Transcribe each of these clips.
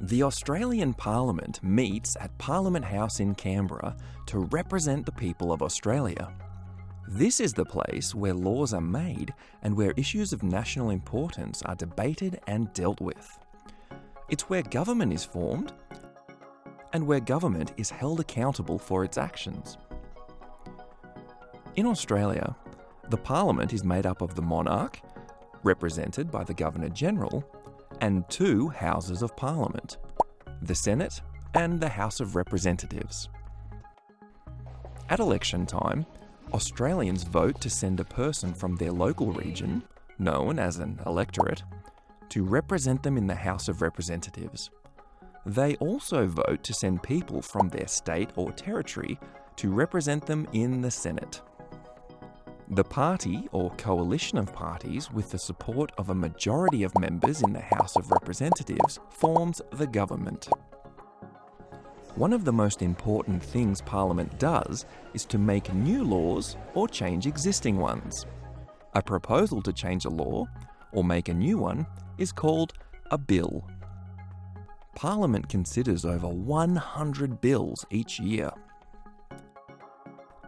The Australian Parliament meets at Parliament House in Canberra to represent the people of Australia. This is the place where laws are made and where issues of national importance are debated and dealt with. It's where government is formed and where government is held accountable for its actions. In Australia, the Parliament is made up of the monarch, represented by the Governor General, and two Houses of Parliament the Senate and the House of Representatives. At election time, Australians vote to send a person from their local region, known as an electorate, to represent them in the House of Representatives. They also vote to send people from their state or territory to represent them in the Senate. The party or coalition of parties with the support of a majority of members in the House of Representatives forms the government. One of the most important things Parliament does is to make new laws or change existing ones. A proposal to change a law or make a new one is called a bill. Parliament considers over 100 bills each year.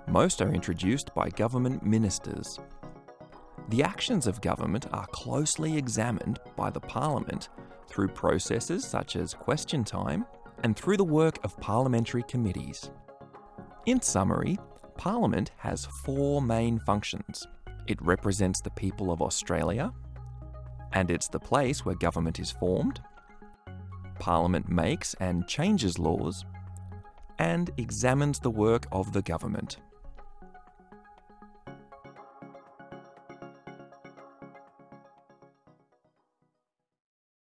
Most are introduced by government ministers. The actions of government are closely examined by the Parliament through processes such as question time and through the work of parliamentary committees. In summary, Parliament has four main functions. It represents the people of Australia, and it's the place where government is formed. Parliament makes and changes laws, and examines the work of the government.